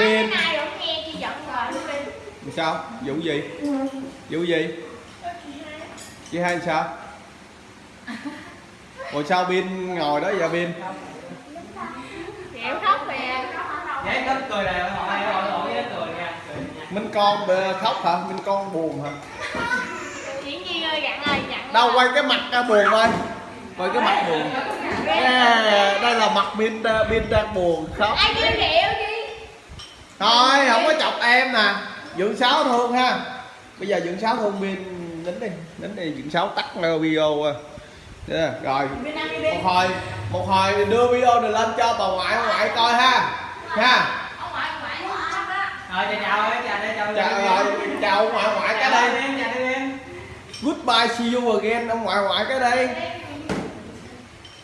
Rồi đi. sao? Vụ gì? Vụ gì? Chị hai. Sao? Ủa sao Bin ngồi đó. Cười nha. Minh con bê- khóc hả? Minh con buồn hả? Đâu quay cái mặt ra buồn coi. Quay cái mặt buồn. À, đây là mặt Bin Bin đang buồn khóc thôi không có chọc em nè. Dưỡng sáu thương ha. Bây giờ dưỡng sáu thương Bin nín đi nín đi dưỡng sáu tắt video à. Thế, rồi. Một hồi một hồi đưa video này lên cho bà ngoại bà ngoại coi ha. Ha. Rồi chào chào chào chào chào rồi chào ông ngoại ngoại cái đây. goodbye see you again ông ngoại ngoại cái đây